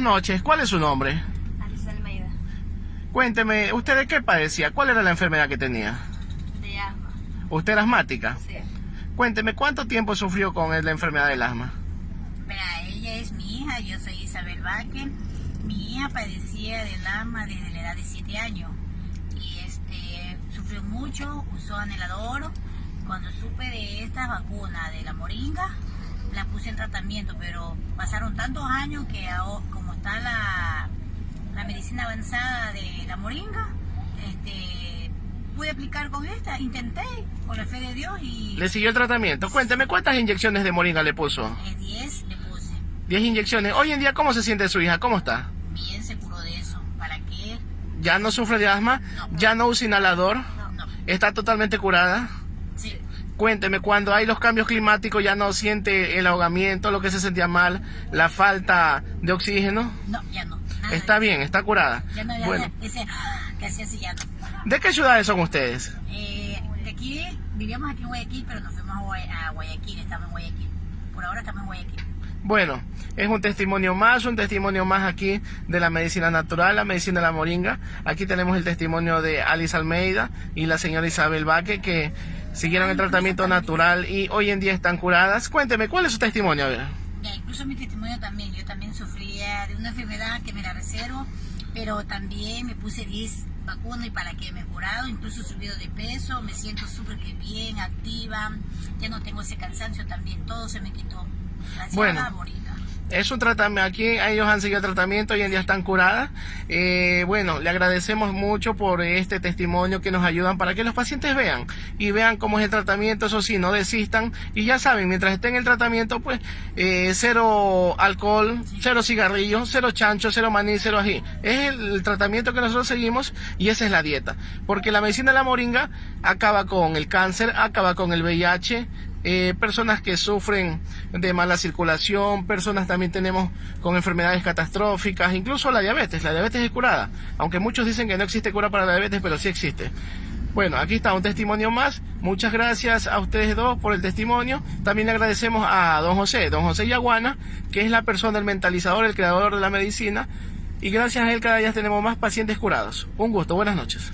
buenas noches. ¿Cuál es su nombre? Alicia Almeida, Cuénteme, ¿usted de qué padecía? ¿Cuál era la enfermedad que tenía? de asma. ¿Usted era asmática? Sí. Cuénteme, ¿cuánto tiempo sufrió con la enfermedad del asma? Mira, ella es mi hija, yo soy Isabel Vázquez. Mi hija padecía del asma desde la edad de 7 años y este sufrió mucho, usó anhelador. Cuando supe de esta vacuna de la moringa, la puse en tratamiento, pero pasaron tantos años que está la, la medicina avanzada de la moringa, este, pude aplicar con esta, intenté, con la fe de Dios y ¿Le siguió el tratamiento? Cuénteme, ¿cuántas inyecciones de moringa le puso? eh, 10 le puse. 10 inyecciones. Hoy en día, ¿cómo se siente su hija? ¿Cómo está? Bien se curó de eso. ¿Para qué? ¿Ya no sufre de asma? ¿Ya no usa inhalador? No. ¿Está totalmente curada? Cuénteme, cuando hay los cambios climáticos ya no siente el ahogamiento, lo que se sentía mal, la falta de oxígeno. No, ya no. Nada Está bien, está curada. Ya no, ya, Bueno, ya, ese ah, que hacía así ya no. ¿de qué ciudades son ustedes? Eh, de aquí, vivíamos aquí en Guayaquil, pero nos fuimos a, Guay- a Guayaquil, estamos en Guayaquil. Por ahora estamos en Guayaquil. Bueno, es un testimonio más, un testimonio más aquí de la medicina natural, la medicina de la moringa. Aquí tenemos el testimonio de Alice Almeida y la señora Isabel Baque que siguieron el tratamiento natural y hoy en día están curadas. Cuénteme, ¿cuál es su testimonio? A ver. Ya, incluso mi testimonio también. Yo también sufría de una enfermedad que me la reservo, pero también me puse 10 vacunas y para que me he curado, incluso he subido de peso, me siento súper que bien, activa, ya no tengo ese cansancio también, todo se me quitó. Gracias Bueno. a moringa. Es un tratamiento, aquí ellos han seguido tratamiento, hoy en día están curadas. Eh, bueno, le agradecemos mucho por este testimonio que nos ayudan para que los pacientes vean y vean cómo es el tratamiento, eso sí, no desistan. Y ya saben, mientras estén en el tratamiento, pues eh, cero alcohol, cero cigarrillos, cero chancho, cero maní, cero ají. Es el tratamiento que nosotros seguimos y esa es la dieta. Porque la medicina de la moringa acaba con el cáncer, acaba con el VIH, eh, personas que sufren de mala circulación, personas también tenemos con enfermedades catastróficas, incluso la diabetes, la diabetes es curada, aunque muchos dicen que no existe cura para la diabetes, pero sí existe. Bueno, aquí está un testimonio más. Muchas gracias a ustedes dos por el testimonio. También le agradecemos a don José, don José Yaguana, que es la persona, el mentalizador, el creador de la medicina. Y gracias a él cada día tenemos más pacientes curados. Un gusto, buenas noches.